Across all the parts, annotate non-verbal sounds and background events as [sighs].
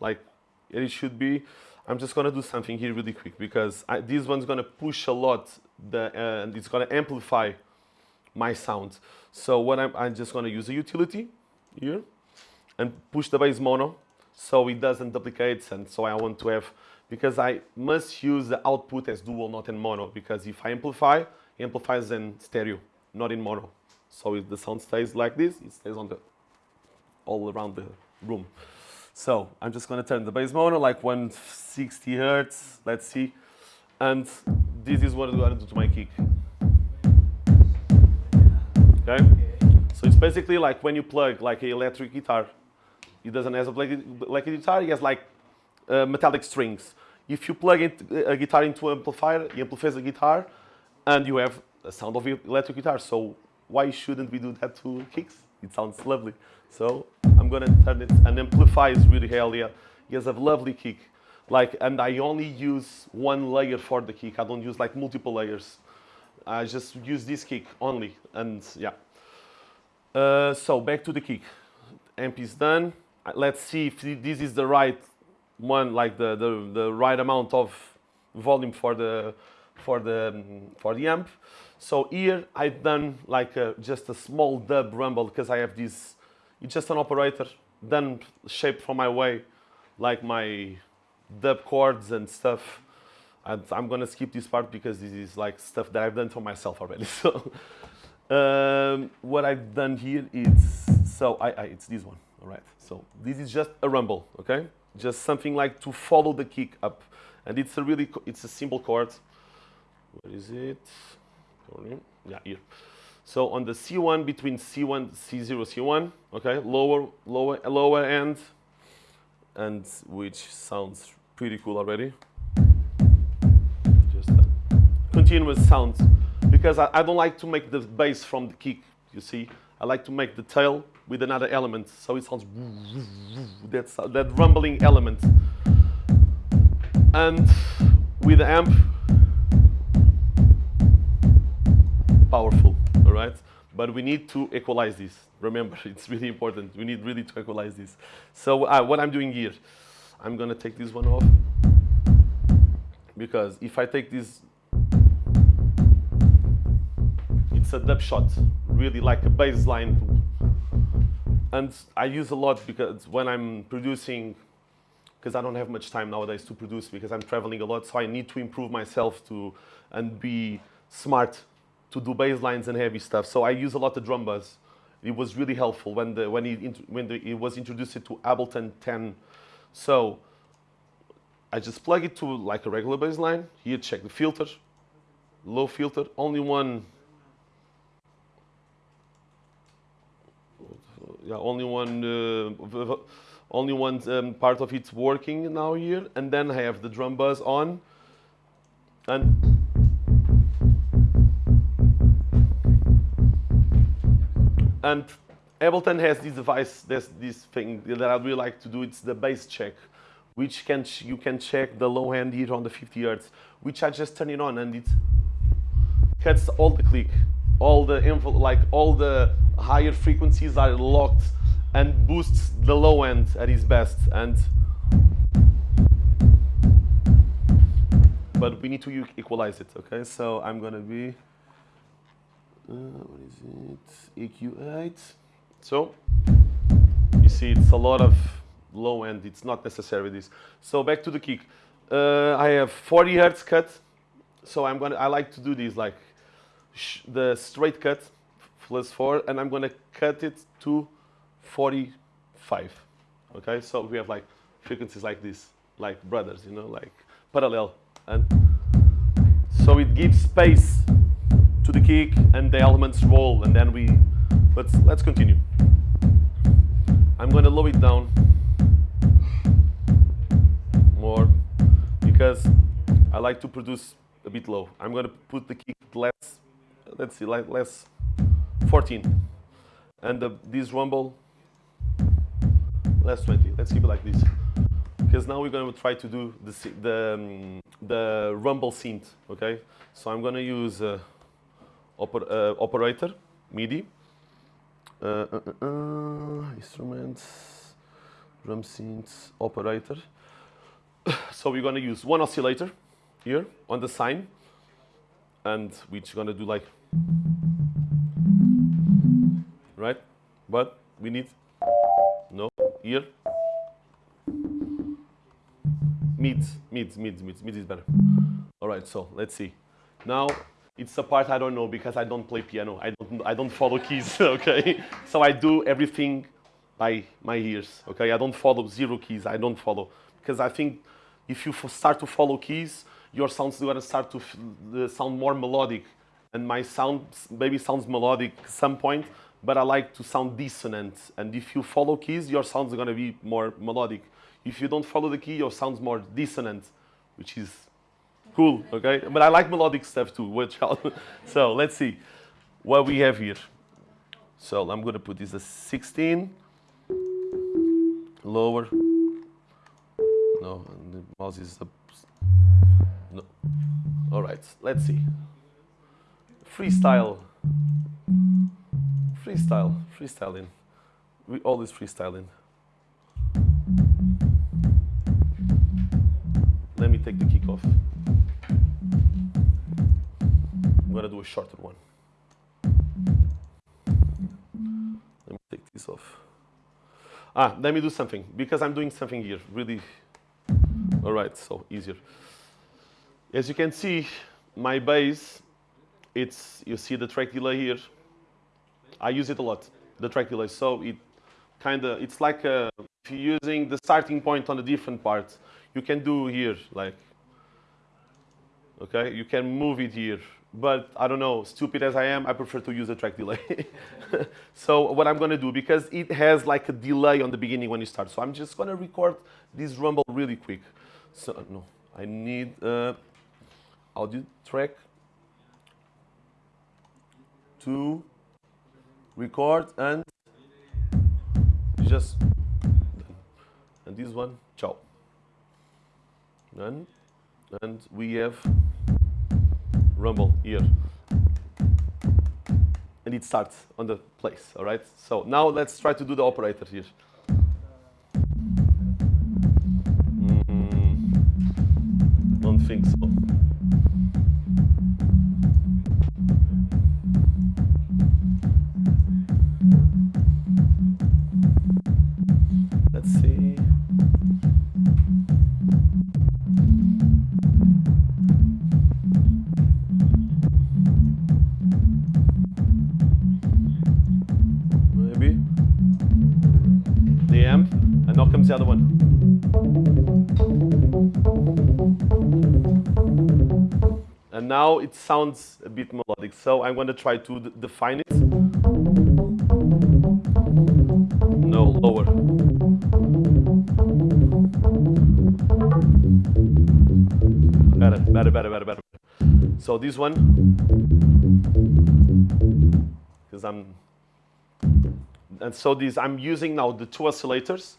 like it should be, I'm just gonna do something here really quick because I, this one's gonna push a lot the, uh, and it's gonna amplify my sound. So what I'm, I'm just gonna use a utility here and push the bass mono so it doesn't duplicate and so I want to have, because I must use the output as dual, not in mono, because if I amplify, it amplifies in stereo, not in mono. So if the sound stays like this, it stays on the, all around the room. So I'm just gonna turn the bass mono like 160 hertz, let's see. And this is what I'm gonna do to my kick. Okay? So it's basically like when you plug like an electric guitar. It doesn't have a like, a guitar, it has like uh, metallic strings. If you plug a guitar into an amplifier, it amplifies the guitar, and you have a sound of electric guitar. So why shouldn't we do that to kicks? It sounds lovely. So I'm gonna turn it and amplify is really hell yeah. He has a lovely kick. Like, and I only use one layer for the kick. I don't use like multiple layers. I just use this kick only, and yeah. Uh, so back to the kick. Amp is done. Uh, let's see if this is the right one, like the, the, the right amount of volume for the, for the, for the amp. So here I've done like a, just a small dub rumble because I have this, it's just an operator done shaped from my way, like my dub chords and stuff. And I'm gonna skip this part because this is like stuff that I've done for myself already. [laughs] So um, what I've done here is, so I, I, it's this one, all right. So this is just a rumble, okay? Just something like to follow the kick up. And it's a really, it's a simple chord. Where is it? Yeah, here. So on the C1, between C1, C0, C1, okay, lower, lower, lower end, and which sounds pretty cool already. Just uh, a continuous sound, because I, I don't like to make the bass from the kick, you see. I like to make the tail with another element, so it sounds that's that rumbling element. And with the amp, powerful, right? But we need to equalize this. Remember, [laughs] it's really important. We need really to equalize this. So uh, what I'm doing here, I'm gonna take this one off because if I take this, it's a dub shot, really like a bass line. And I use a lot because when I'm producing, because I don't have much time nowadays to produce because I'm traveling a lot, so I need to improve myself to and be smart to do bass lines and heavy stuff. So I use a lot of Drum Buss. It was really helpful when the when it when the, it was introduced to Ableton 10. So I just plug it to like a regular bass line. Here, check the filter, low filter, only one. Yeah, only one, uh, only one um, part of it's working now here, and then I have the Drum Buss on, and And Ableton has this device, this, this thing that I really like to do. It's the bass check, which can you can check the low end here on the 50 hertz, which I just turn it on and it cuts all the click, all the like all the higher frequencies are locked and boosts the low end at its best. And but we need to equalize it. Okay, so I'm gonna be uh, what is it? EQ8. So you see it's a lot of low end. It's not necessary this. So back to the kick. Uh, I have 40 hertz cut. So I'm gonna. I like to do this like the straight cut plus four, and I'm gonna cut it to 45. Okay. So we have like frequencies like this, like brothers, you know, like parallel, and so it gives space to the kick and the elements roll and then we, let's, let's continue. I'm going to lower it down more because I like to produce a bit low. I'm going to put the kick less, let's see, like less 14 and the, this rumble less 20. Let's keep it like this because now we're going to try to do the, the, um, the rumble synth, okay? So I'm going to use uh, oper, uh, operator, MIDI, uh, uh, uh, instruments, drum synths, operator. [sighs] so we're gonna use one oscillator here on the sine, and we're just gonna do like, right? But we need, no, here. Mid, mid, mid, mid, mid is better. All right, so let's see. Now, it's a part I don't know because I don't play piano. I don't, I don't follow keys, [laughs] okay? So I do everything by my ears, okay? I don't follow zero keys, I don't follow. Because I think if you start to follow keys, your sounds are to start to sound more melodic. And my sound maybe sounds melodic at some point, but I like to sound dissonant. And if you follow keys, your sounds are going to be more melodic. If you don't follow the key, your sound's more dissonant, which is cool, okay? But I like melodic stuff too, which [laughs] so let's see what we have here. So I'm to put this as 16, lower, no, the mouse is up. No. All right, let's see. Freestyle. Freestyle, freestyling. We always freestyling. Let me take the kick off. I'm gonna do a shorter one. Let me take this off. Ah, let me do something because I'm doing something here really all right, so easier. As you can see, my bass, it's, you see the track delay here. I use it a lot, the track delay. So it kind of, it's like a, if you're using the starting point on a different part, you can do here, like, okay? You can move it here. But I don't know, stupid as I am, I prefer to use a track delay. [laughs] so what I'm gonna do, because it has like a delay on the beginning when you start, so I'm just gonna record this rumble really quick. So no, I need uh, audio track. To record and just and this one ciao. And and we have rumble here. And it starts on the place all right? So now let's try to do the operator here. Mm, don't think so. Comes the other one. And now it sounds a bit melodic. So I'm going to try to define it. No, lower. Better, better, better, better, better. So this one, because I'm, and so these, I'm using now the two oscillators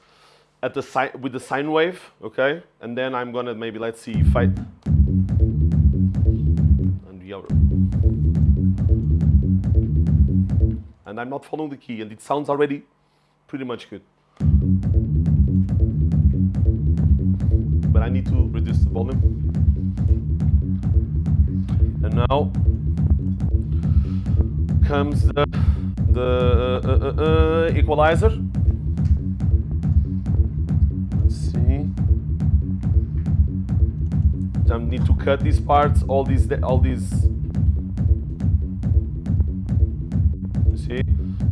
at the sine, with the sine wave, okay? And then I'm gonna maybe, let's see if I, and I'm not following the key and it sounds already pretty much good. But I need to reduce the volume. And now comes the, the uh, uh, uh, equalizer. I need to cut these parts, all these, all these see?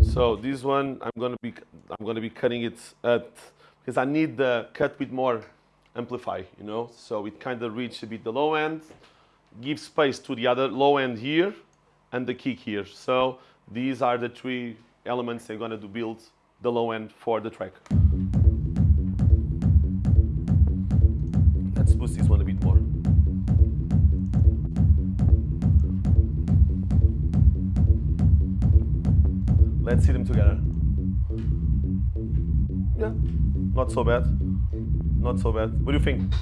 So this one, I'm gonna be, I'm gonna be cutting it at, because I need the cut with more amplify, you know? So it kind of reach a bit the low end, give space to the other low end here, and the kick here. So these are the three elements I'm gonna do build the low end for the track. See them together. Yeah, not so bad. Not so bad. What do you think?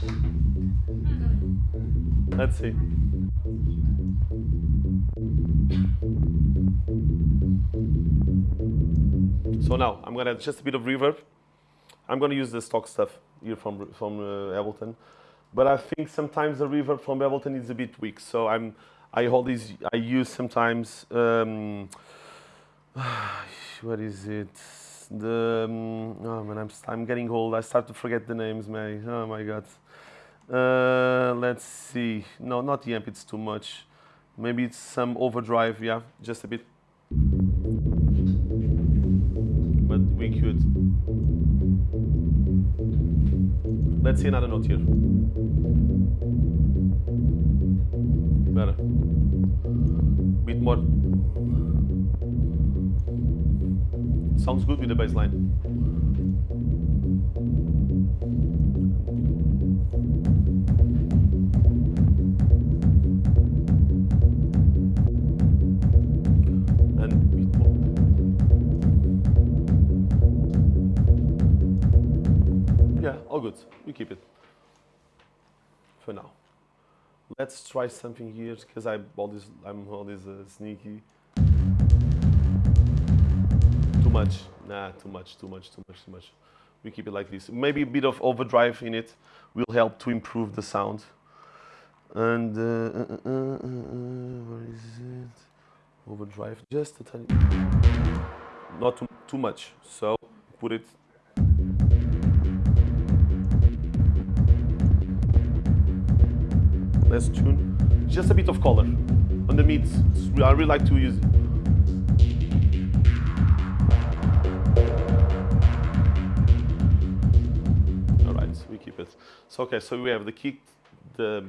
Let's see. So now I'm gonna add just a bit of reverb. I'm gonna use the stock stuff here from from uh, Ableton, but I think sometimes the reverb from Ableton is a bit weak. So I'm I hold these I use sometimes. Um, [sighs] what is it? The um, oh man, I'm I'm getting old. I start to forget the names, man. Oh my god. Uh, let's see. No, not the amp. It's too much. Maybe it's some overdrive. Yeah, just a bit. But we could. Let's see another note here. Better. Bit more. Sounds good with the bass line. And. Yeah, all good. We keep it for now. Let's try something here because I always I'm uh, sneaky. Much. Nah, too much, too much, too much, too much. We keep it like this. Maybe a bit of overdrive in it will help to improve the sound. And uh, uh, uh, uh, uh, where is it? Overdrive, just a tiny. Not too, too much. So put it Let's tune. Just a bit of color on the mids. I really like to use it. Keep it. So okay, so we have the kick, the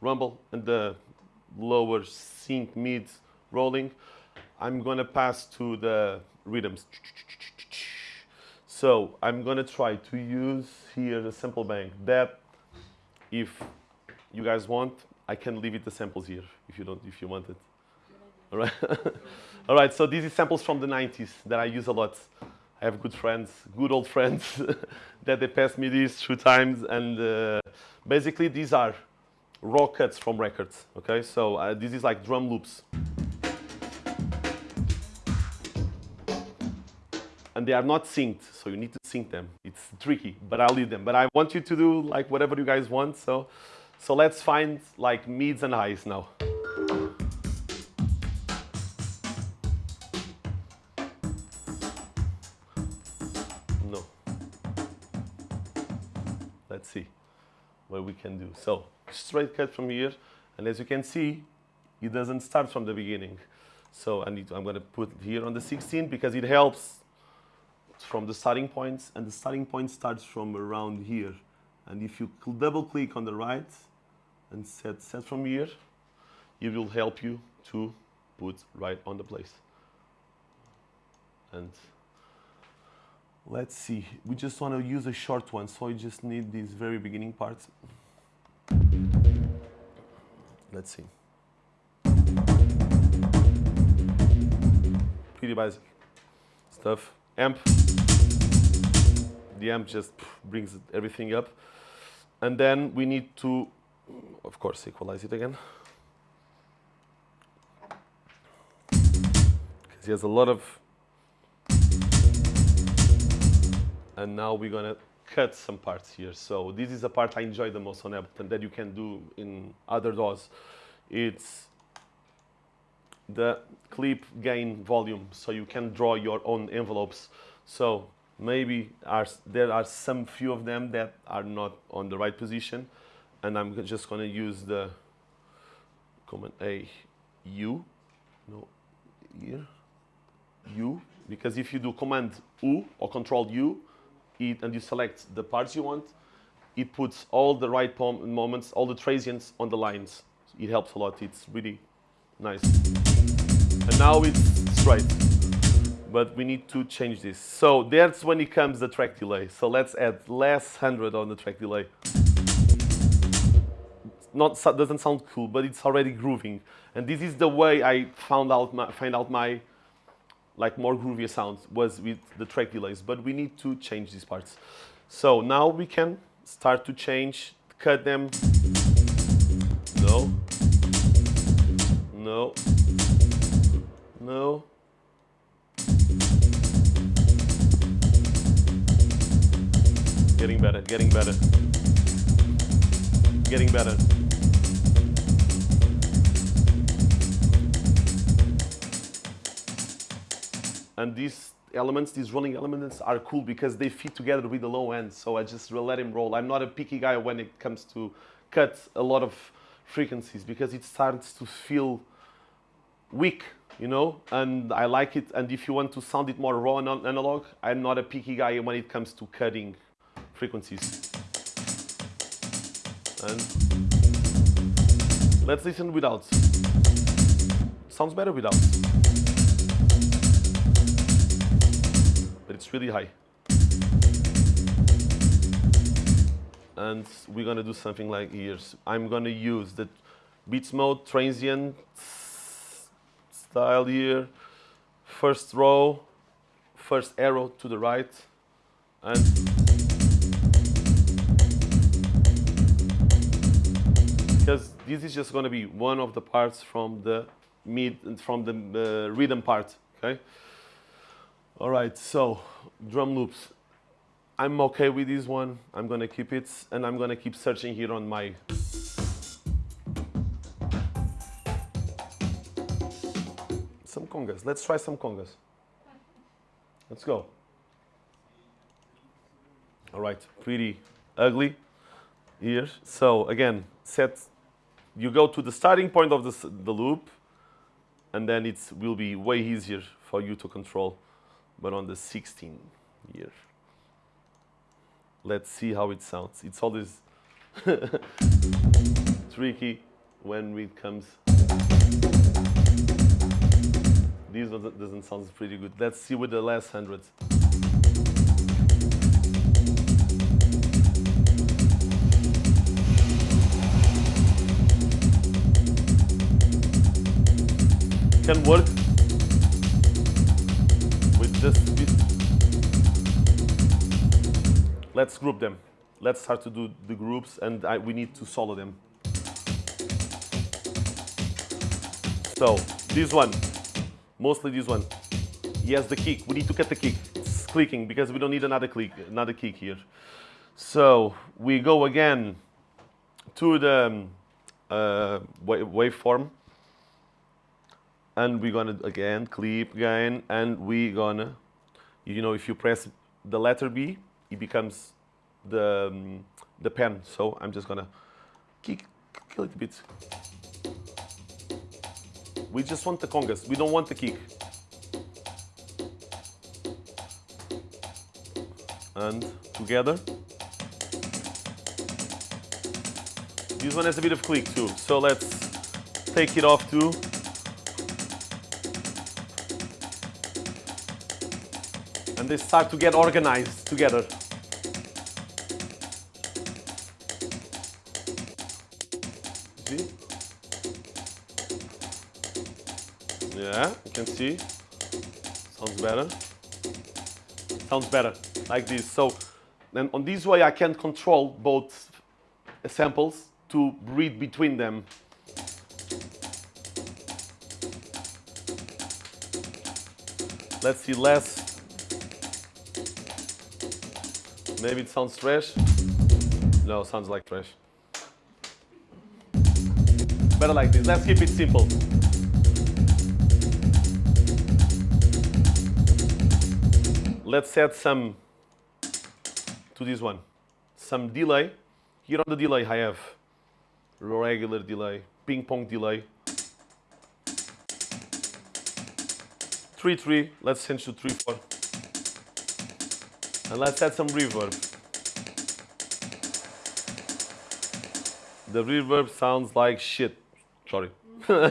rumble, and the lower sync mid rolling. I'm gonna pass to the rhythms. So I'm gonna try to use here the sample bank that if you guys want, I can leave it the samples here if you don't, if you want it. All right. [laughs] All right. So these are samples from the 90s that I use a lot. I have good friends, good old friends, [laughs] that they passed me these two times, and uh, basically these are raw cuts from records. Okay. So uh, this is like drum loops. and they are not synced, so you need to sync them. It's tricky, but I'll leave them. But I want you to do like whatever you guys want. So, so let's find like mids and highs now. See what we can do. So straight cut from here, and as you can see, it doesn't start from the beginning. So I need to, I'm going to put here on the 16 because it helps from the starting points, and the starting point starts from around here. And if you double click on the right and set set from here, it will help you to put right on the place. And let's see, we just want to use a short one, so I just need these very beginning parts. Let's see. Pretty basic stuff. Amp. The amp just brings everything up. And then we need to, of course, equalize it again. Because he has a lot of. And now we're gonna cut some parts here. So this is the part I enjoy the most on Ableton that you can do in other DAWs. It's the clip gain volume so you can draw your own envelopes so maybe are, there are some few of them that are not on the right position and I'm just going to use the command A U no here U because if you do command U or control U it, and you select the parts you want it puts all the right moments all the transients on the lines it helps a lot it's really nice and now it's straight. But we need to change this. So that's when it comes the track delay. So let's add less 100 on the track delay. Not doesn't sound cool, but it's already grooving. And this is the way I found out my, find out my like more groovier sounds was with the track delays. But we need to change these parts. So now we can start to change, cut them. No. No. No. Getting better, getting better. Getting better. And these elements, these rolling elements are cool because they fit together with the low end. So I just let him roll. I'm not a picky guy when it comes to cut a lot of frequencies because it starts to feel weak, you know, and I like it. And if you want to sound it more raw and analog, I'm not a picky guy when it comes to cutting frequencies. And let's listen without. Sounds better without. It's really high. And we're gonna do something like here. I'm gonna use the Beats mode transient style here. First row, first arrow to the right, and because this is just going to be one of the parts from the mid from the uh, rhythm part okay all right so drum loops. I'm okay with this one. I'm gonna keep it and I'm gonna keep searching here on my some congas. Let's try some congas. Let's go. All right pretty ugly here. So again set you go to the starting point of the, the loop, and then it will be way easier for you to control. But on the 16 year, let's see how it sounds. It's always [laughs] tricky when it comes. This one doesn't sound pretty good. Let's see with the last hundreds. can work just let's group them. Let's start to do the groups and I, we need to solo them. So this one. Mostly this one. He has the kick. We need to cut the kick. It's clicking because we don't need another click another kick here. So we go again to the um, uh, waveform and we're gonna again clip gain and we're gonna you know if you press the letter B it becomes the um, the pen. So I'm just gonna kick it a bit. We just want the congas. We don't want the kick. And together. This one has a bit of click too. So let's take it off too and they start to get organized together. See? Yeah, you can see. Sounds better. Sounds better, like this. So, then on this way I can control both samples to read between them. Let's see less Maybe it sounds trash. No, sounds like trash. Better like this. Let's keep it simple. Let's add some to this one. Some delay. Here on the delay I have regular delay, ping pong delay. 3-3, let's change to 3-4. And let's add some reverb. The reverb sounds like shit. Sorry. [laughs] let's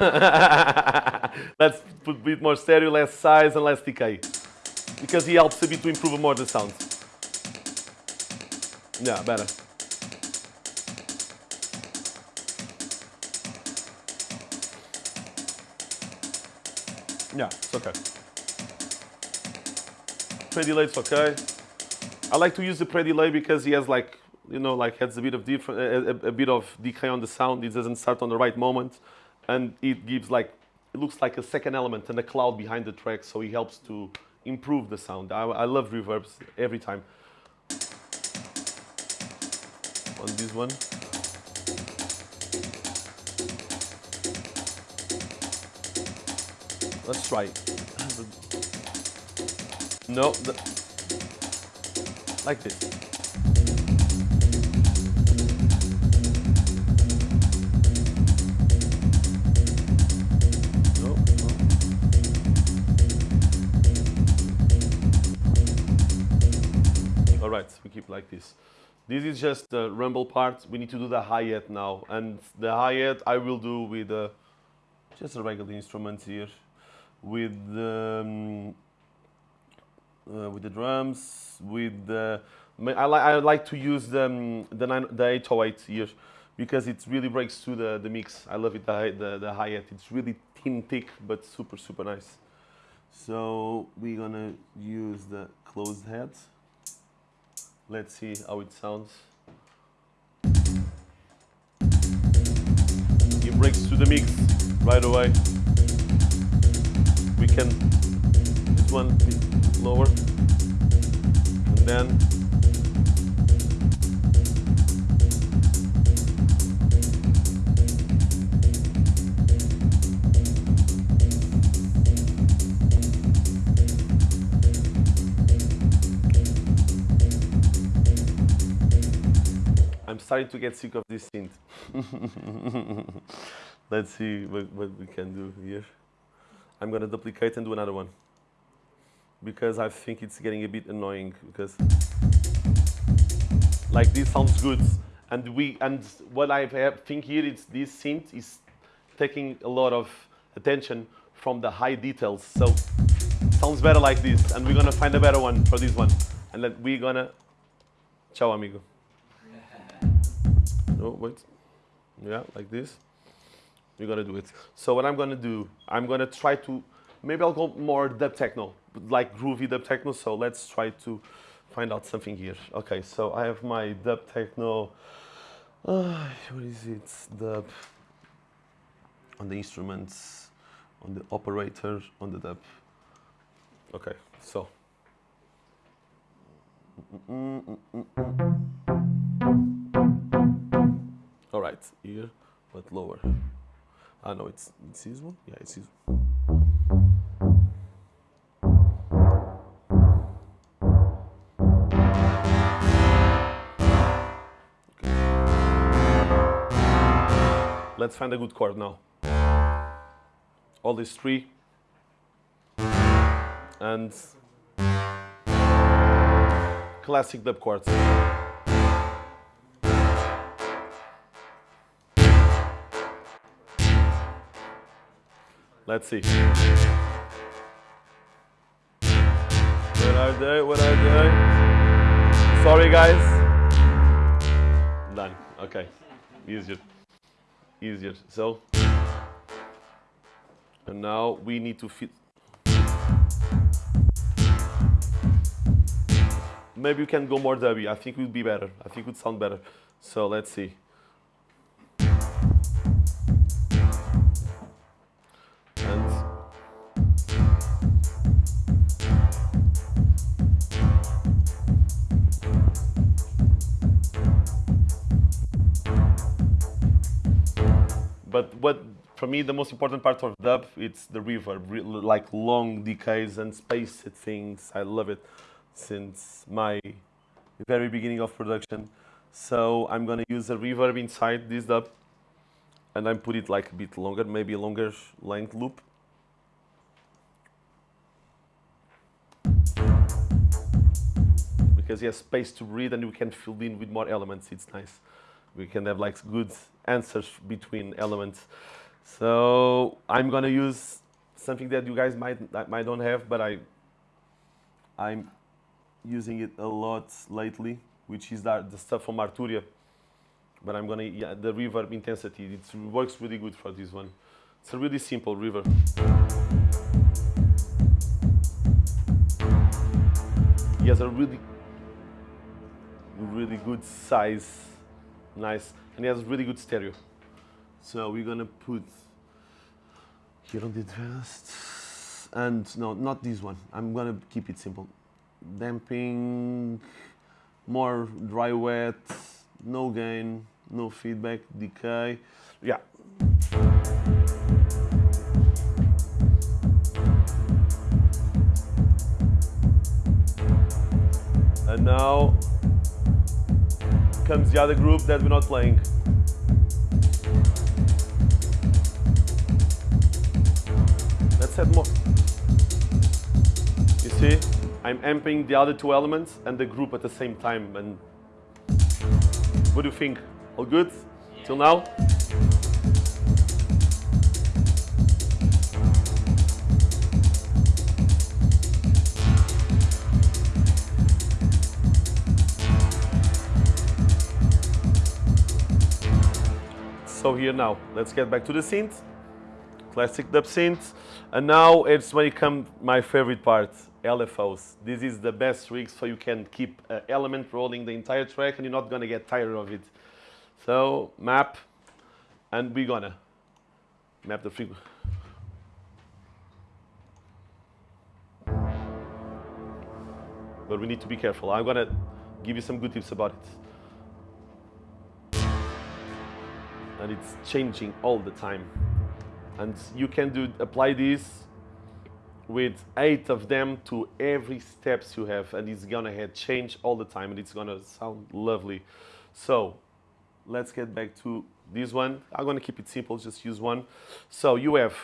put a bit more stereo, less size and less decay. Because he helps a bit to improve more the sound. Yeah, better. Yeah, it's okay. Pre-delay, it's okay. I like to use the pre-delay because he has like, you know, like has a bit of different, a, a, a, bit of decay on the sound. It doesn't start on the right moment, and it gives like, it looks like a second element and a cloud behind the track, so it helps to improve the sound. I, I love reverbs every time. on this one. Let's try. [clears throat] No, like this. Alright, we keep like this. This is just the rumble part. We need to do the hi-hat now. And the hi-hat I will do with uh, just a regular instrument here. With um, uh, with the drums, with the... I, I like to use the, um, the, nine, the 808 here because it really breaks through the, the mix. I love it, the, the, the hi-hat. It's really thin, thick, but super, super nice. So we're gonna use the closed head. Let's see how it sounds. It breaks to the mix right away. We can, this one lower, and then I'm starting to get sick of this synth. [laughs] Let's see what, what we can do here. I'm gonna duplicate and do another one because I think it's getting a bit annoying because like this sounds good and we and what I think here is this synth is taking a lot of attention from the high details so sounds better like this and we're gonna find a better one for this one and then we're gonna ciao amigo no, [laughs] oh, wait. Yeah, like this. You're gonna do it. So what I'm gonna do, I'm gonna try to, maybe I'll go more dub techno, like groovy dub techno. So let's try to find out something here. Okay, so I have my dub techno. Uh, what is it? Dub on the instruments, on the operator, on the dub. Okay, so. All right, here, but lower. Ah, know it's, it's this one? Yeah, it's this one. Let's find a good chord now. All these three. And classic dub chords. Let's see. What are they? What are they? Sorry, guys. Done. Okay. Easier. Easier. So, and now we need to fit. Maybe you can go more dubby. I think it would be better. I think it would sound better. So let's see. But what for me the most important part of dub it's the reverb, like long decays and spaced things. I love it since my very beginning of production. So I'm gonna use a reverb inside this dub, and I put it like a bit longer, maybe a longer length loop. Because he has space to breathe and we can fill in with more elements. It's nice we can have like good answers between elements. So I'm gonna use something that you guys might might don't have, but I I'm using it a lot lately, which is that the stuff from Arturia. But I'm gonna yeah, the reverb intensity. It works really good for this one. It's a really simple reverb. He has a really really good size nice, and it has really good stereo. So we're gonna put here on the advanced, and no, not this one. I'm gonna keep it simple. Damping, more dry wet, no gain, no feedback, decay. Yeah. And now comes the other group that we're not playing. Let's add more. You see, I'm amping the other two elements and the group at the same time. And what do you think? All good till now? So here now, let's get back to the synth. Classic dub synth. And now it's when it comes my favorite part, LFOs. This is the best rig so you can keep an element rolling the entire track and you're not gonna get tired of it. So map, and we're gonna map the frequency. But we need to be careful. I'm gonna give you some good tips about it. And it's changing all the time. And you can do apply this with eight of them to every steps you have, and it's gonna have change all the time, and it's gonna sound lovely. So let's get back to this one. I'm gonna keep it simple, just use one. So you have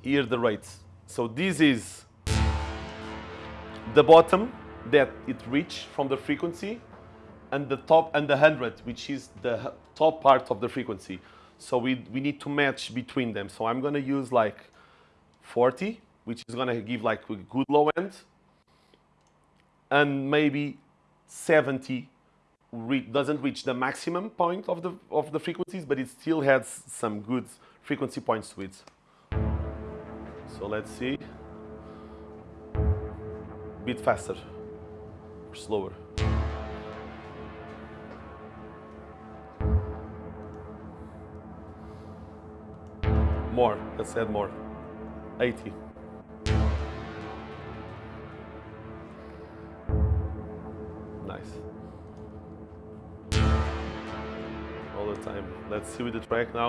here the rates. So this is the bottom that it reached from the frequency and the top and the 100, which is the top part of the frequency. So we, we need to match between them. So I'm going to use like 40, which is going to give like a good low end, and maybe 70 re doesn't reach the maximum point of the, of the frequencies, but it still has some good frequency points to it. So let's see. Bit faster, or slower. More, let's add more. 80. Nice. All the time. Let's see with the track now.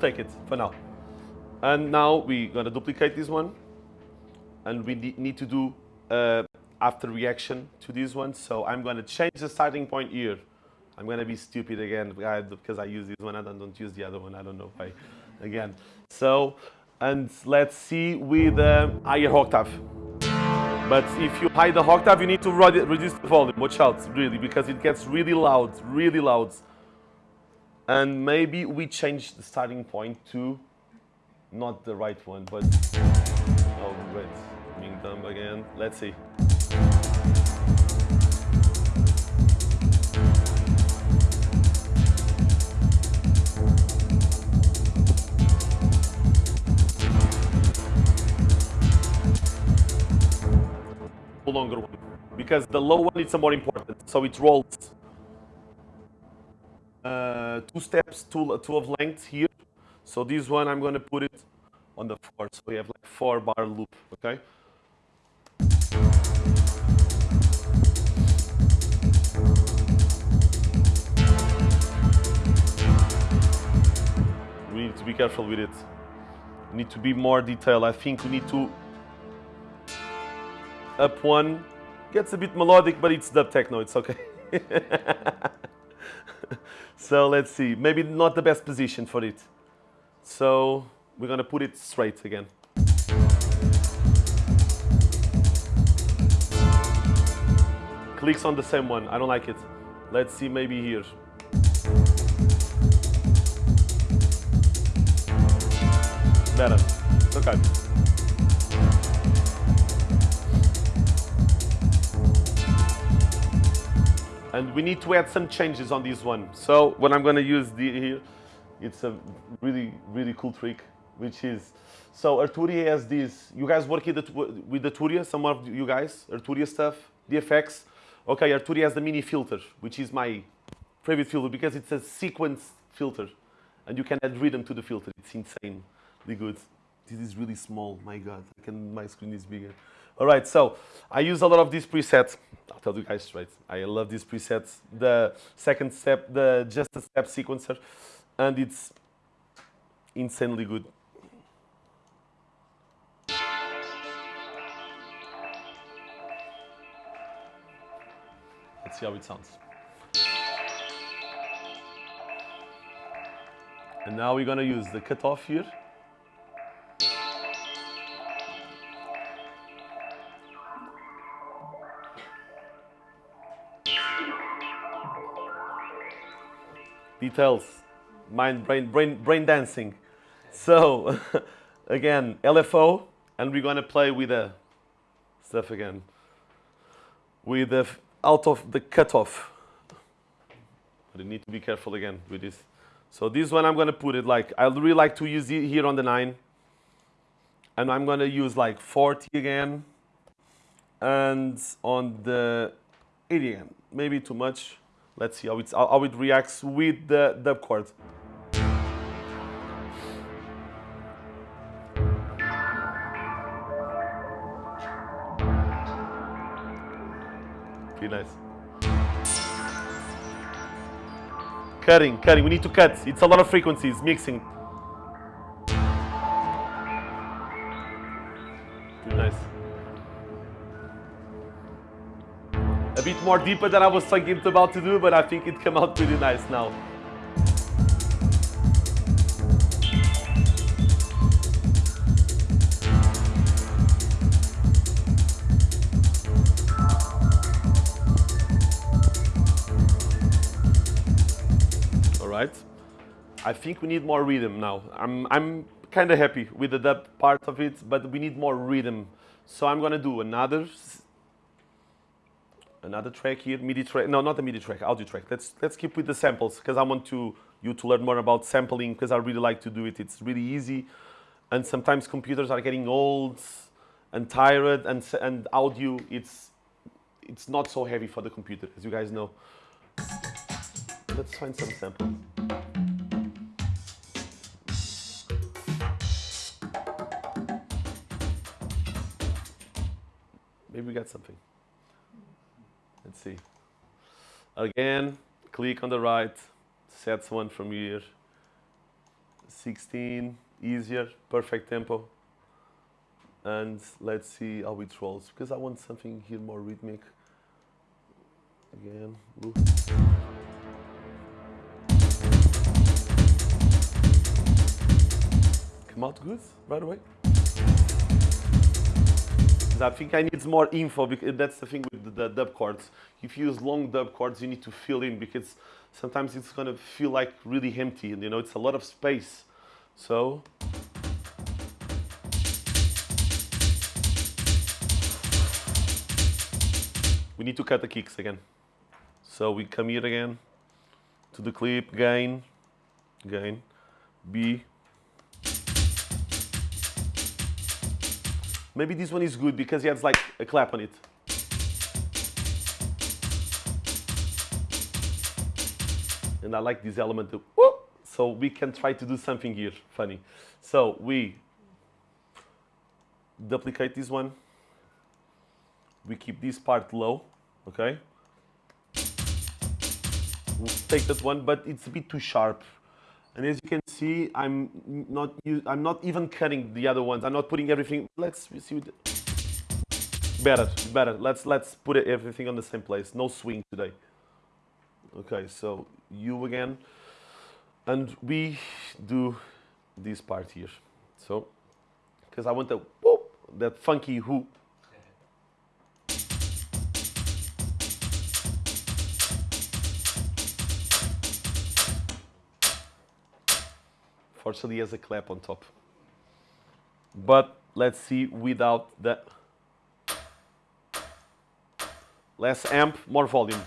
Take it for now. And now we're going to duplicate this one. And we need to do uh, after reaction to this one. So I'm going to change the starting point here. I'm going to be stupid again because I use this one and I don't use the other one. I don't know why. Again. So, and let's see with uh, higher octave. But if you hide the octave, you need to reduce the volume. Watch out, really, because it gets really loud, really loud. And maybe we change the starting point to not the right one, but oh wait, being dumb again. Let's see. longer one because the low one is more important so it rolls uh, two steps, two, two of length here. So this one, I'm going to put it on the four. So we have like four bar loop, okay? We need to be careful with it. We need to be more detailed. I think we need to up one. Gets a bit melodic, but it's dub techno. It's okay. [laughs] so let's see, maybe not the best position for it. So we're gonna put it straight again. Clicks on the same one, I don't like it. Let's see maybe here. Better, okay. And we need to add some changes on this one. So what I'm going to use here, it's a really, really cool trick, which is, so Arturia has this, you guys work with Arturia, some of you guys, Arturia stuff, the effects. Okay, Arturia has the mini filter, which is my favorite filter because it's a sequence filter. And you can add rhythm to the filter. It's insanely good. This is really small, my God. I can, my screen is bigger. All right, so I use a lot of these presets. I'll tell you guys straight. I love these presets. The second step, the just a step sequencer, and it's insanely good. Let's see how it sounds. And now we're gonna use the cutoff here. Details, mind, brain, brain, brain dancing. So, [laughs] again, LFO, and we're gonna play with the stuff again. With the out of the cutoff. But you need to be careful again with this. So this one I'm gonna put it like, I really like to use it here on the nine. And I'm gonna use like 40 again. And on the 80 again, maybe too much. Let's see how, it's, how it reacts with the dub chord. Pretty nice. Cutting, cutting. We need to cut. It's a lot of frequencies, mixing. More deeper than I was thinking about to do, but I think it came out pretty nice now. All right. I think we need more rhythm now. I'm, I'm kind of happy with the dub part of it, but we need more rhythm. So I'm gonna do another another track here, MIDI track. No, not a MIDI track, audio track. Let's let's keep with the samples because I want to you to learn more about sampling because I really like to do it. It's really easy, and sometimes computers are getting old and tired, and and audio it's it's not so heavy for the computer, as you guys know. Let's find some samples. Maybe we got something. Let's see. Again, click on the right, sets one from here. 16, easier, perfect tempo. And let's see how it rolls, because I want something here more rhythmic. Again, ooh. Come out good right away. 'Cause I think I need more info because that's the thing with the, the dub chords. If you use long dub chords, you need to fill in because sometimes it's gonna feel like really empty and you know it's a lot of space. So we need to cut the kicks again. So we come here again to the clip, gain, gain, B, Maybe this one is good because he has like a clap on it. And I like this element of whoop. So we can try to do something here, funny. So we duplicate this one. We keep this part low, okay? We'll take that one, but it's a bit too sharp. And as you can see, I'm not I'm not even cutting the other ones. I'm not putting everything. Let's see. What better, better. Let's let's put everything on the same place. No swing today. Okay, so you again, and we do this part here. So, because I want the whoop, that funky who. He has a clap on top. But let's see without the less amp, more volume.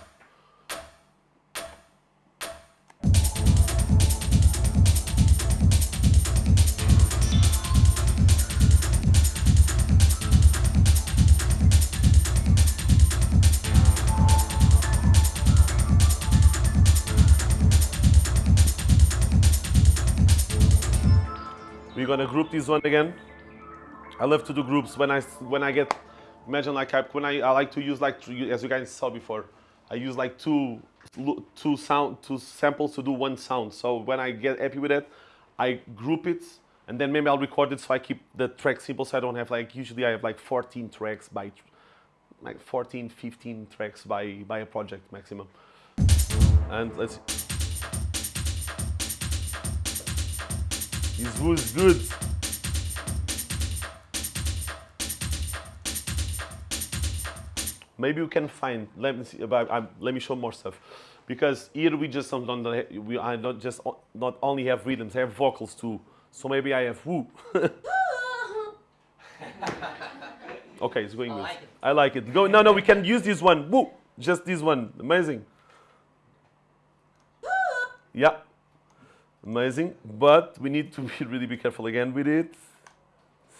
Gonna group this one again. I love to do groups. When I when I get imagine like I, when I, I like to use like as you guys saw before I use like two two sound two samples to do one sound. So when I get happy with it I group it and then maybe I'll record it so I keep the track simple so I don't have like usually I have like 14 tracks by like 14 15 tracks by by a project maximum. And let's this was good. Maybe you can find let me see about let me show more stuff. Because here we just don't we I not just not only have rhythms I have vocals too. So maybe I have woo [laughs] okay it's going I good. like it. I like it. Go no no we can use this one. Woo just this one. Amazing. [laughs] Yeah amazing but we need to be really be careful again with it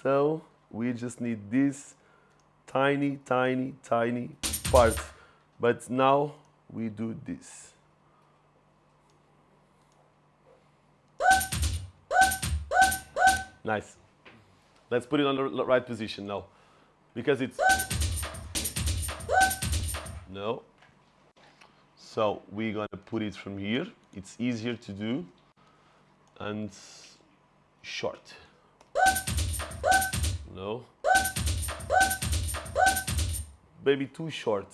so we just need this tiny, tiny, tiny part. But now we do this. Nice. Let's put it on the right position now. Because it's... No. So we're gonna put it from here. It's easier to do. And short. No maybe too short.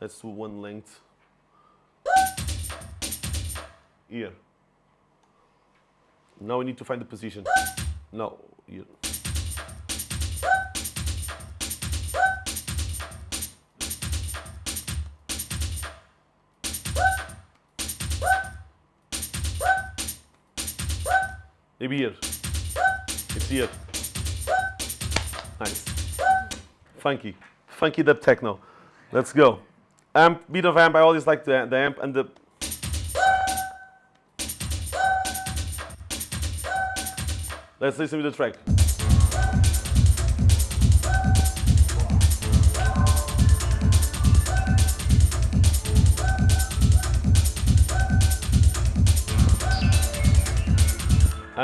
Let's do one length. Here. Now we need to find the position. No, here. Maybe here. It's here. Nice. Funky funky dub techno. Let's go. Amp, beat of amp, I always like the, the amp and the... Let's listen to the track.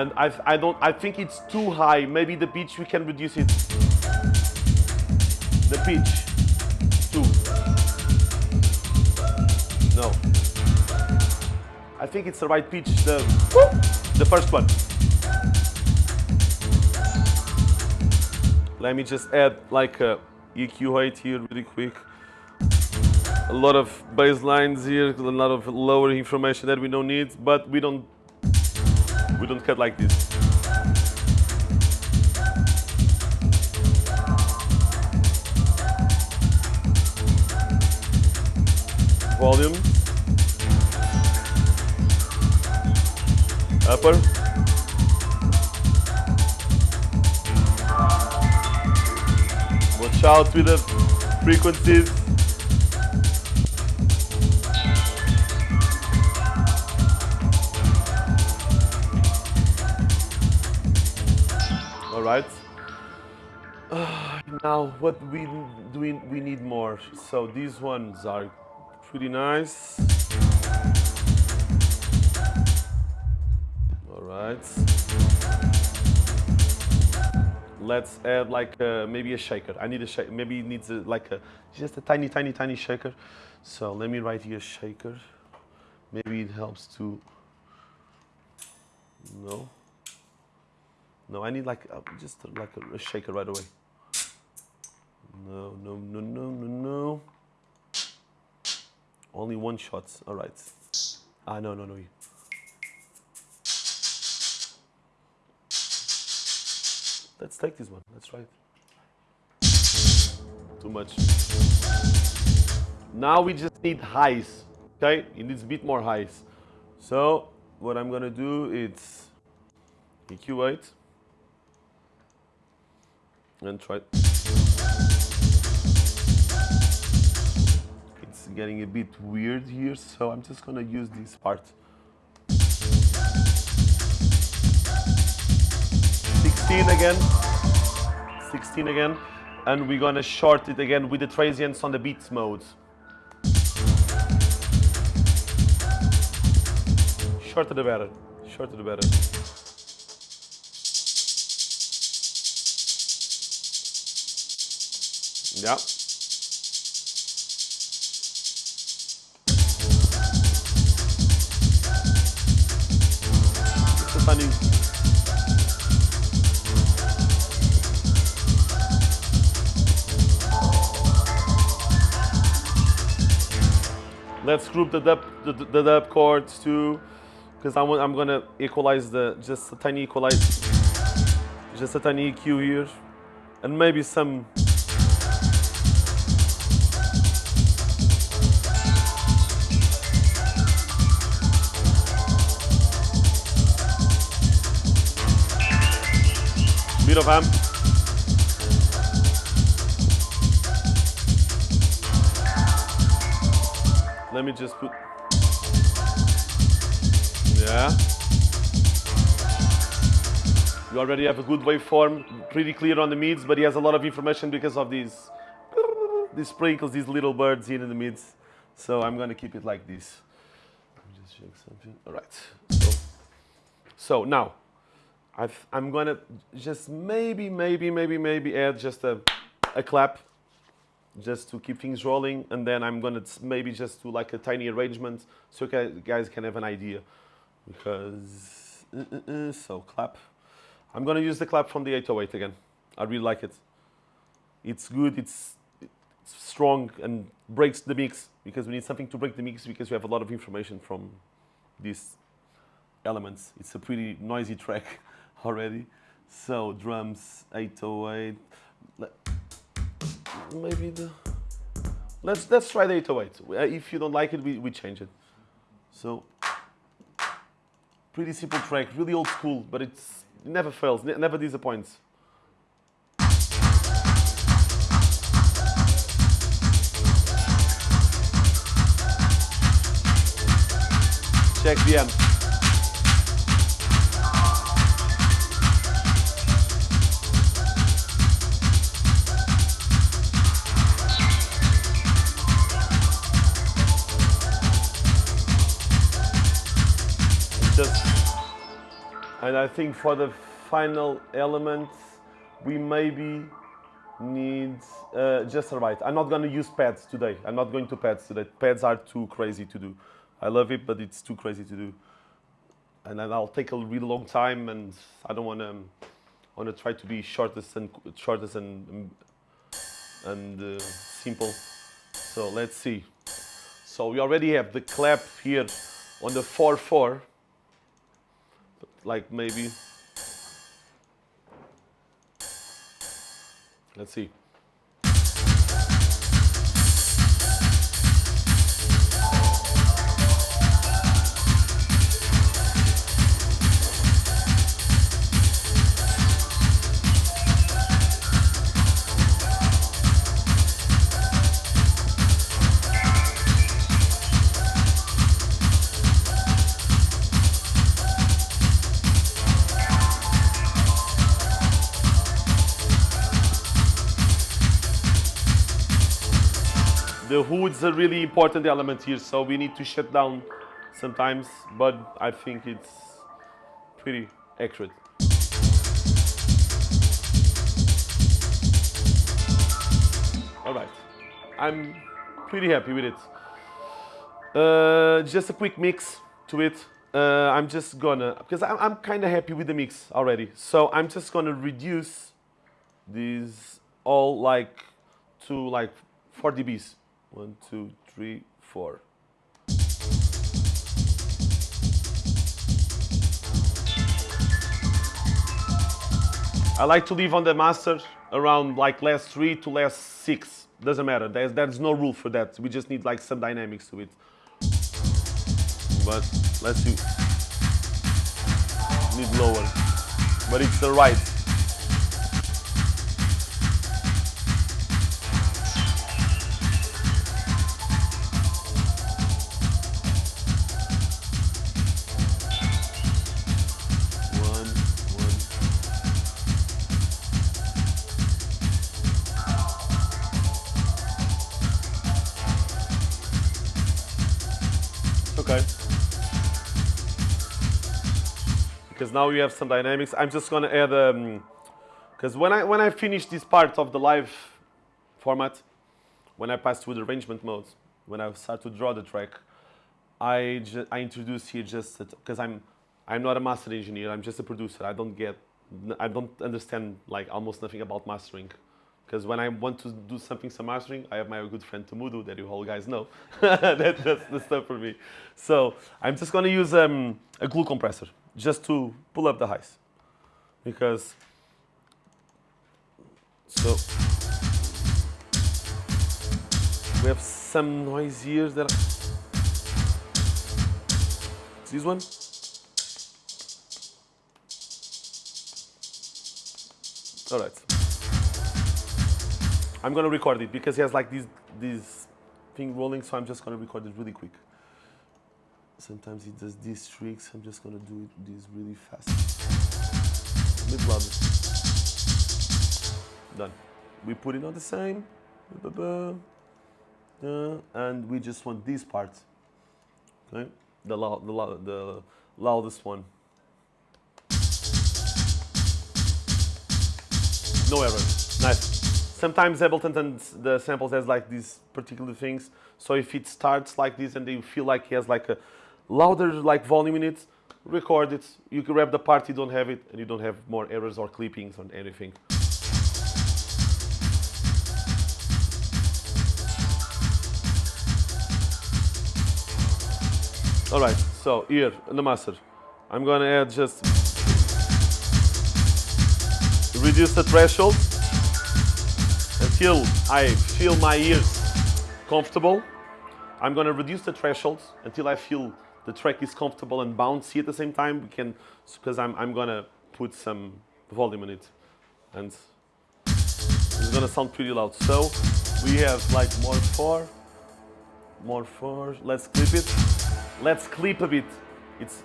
And I, I don't, I think it's too high. Maybe the pitch, we can reduce it the pitch. Two. No. I think it's the right pitch, the, the first one. Let me just add like uh, a EQ8 here really quick. A lot of bass lines here, a lot of lower information that we don't need, but we don't we don't cut like this. volume. Upper. Watch out with the frequencies. Now, what we do we, we need more? So these ones are pretty nice. All right. Let's add like uh, maybe a shaker. I need a shaker. Maybe it needs a, like a just a tiny, tiny, tiny shaker. So let me write here shaker. Maybe it helps to. No. No, I need like a, just like a, a shaker right away. No, no, no, no, no, no. Only one shot. All right. Ah, no, no, no. Let's take this one. Let's try it. Too much. Now we just need highs. Okay? It needs a bit more highs. So what I'm gonna do is EQ8 and try getting a bit weird here, so I'm just gonna use this part. Sixteen again, sixteen again, and we're gonna short it again with the transients on the beats modes. Shorter the better, shorter the better. Yeah. It's. Let's group the dub, the, the dub chords too, because I'm, I'm gonna equalize the, just a tiny equalize, just a tiny EQ here, and maybe some of amp. Let me just put, yeah. You already have a good waveform, pretty clear on the mids, but he has a lot of information because of these, these sprinkles, these little birds here in the mids. So I'm gonna keep it like this. Let me just check something. All right. So, so now, I've, I'm gonna just maybe, maybe, maybe, maybe add just a, a clap just to keep things rolling. And then I'm gonna maybe just do like a tiny arrangement so you guys can have an idea. Because uh, uh, uh, so clap. I'm gonna use the clap from the 808 again. I really like it. It's good. It's, it's strong and breaks the mix because we need something to break the mix because we have a lot of information from these elements. It's a pretty noisy track [laughs] already. So drums 808 Let- maybe the let's let's try the 808 Uh, if you don't like it we, we change it. So pretty simple track really old school but it's it never fails ne- never disappoints. Check the amp I think for the final element we maybe need uh, just right. I'm not going to use pads today. I'm not going to pads today. Pads are too crazy to do. I love it, but it's too crazy to do. And then I'll take a really long time, and I don't want to. Want to try to be shortest and shortest and and uh, simple. So let's see. So we already have the clap here on the 4-4 like maybe. Let's see the hood's a really important element here so we need to shut down sometimes but I think it's pretty accurate. All right. I'm pretty happy with it. Uh, just a quick mix to it. Uh, I'm just gonna because I'm, I'm kind of happy with the mix already. So I'm just gonna reduce these all like to like 4 dBs one two three four I like to leave on the master around like last three to last six. Doesn't matter. There's, there's no rule for that. We just need like some dynamics to it. But let's see. Need lower. But it's the right. Now you have some dynamics. I'm just gonna add um because when I when I finish this part of the live format. When I pass to the arrangement mode, when I start to draw the track, I, I introduce here just because I'm I'm not a master engineer. I'm just a producer. I don't get I don't understand like almost nothing about mastering. Because when I want to do something some mastering, I have my good friend Tumudu that you all guys know. [laughs] that, that's the stuff for me. So I'm just gonna use um, a glue compressor just to pull up the highs. Because so we have some noise here that this one. All right. I'm gonna record it because he has like this this thing rolling, so I'm just gonna record it really quick. Sometimes he does these tricks. I'm just gonna do it this really fast. Mid louder. Done. We put it on the same. Uh, and we just want these parts. Okay? The, loud, the, loud, the loudest one. No error. Nice. Sometimes Ableton and the samples has like these particular things. So if it starts like this and you feel like he has like a louder like volume in it, record it. You can grab the part you don't have it and you don't have more errors or clippings or anything. All right, so here in the master, I'm gonna add just reduce the threshold until I feel my ears comfortable. I'm gonna reduce the threshold until I feel the track is comfortable and bouncy at the same time. We can, because I'm, I'm gonna put some volume on it. And it's gonna sound pretty loud. So we have like more four, more four. Let's clip it. Let's clip a bit. It's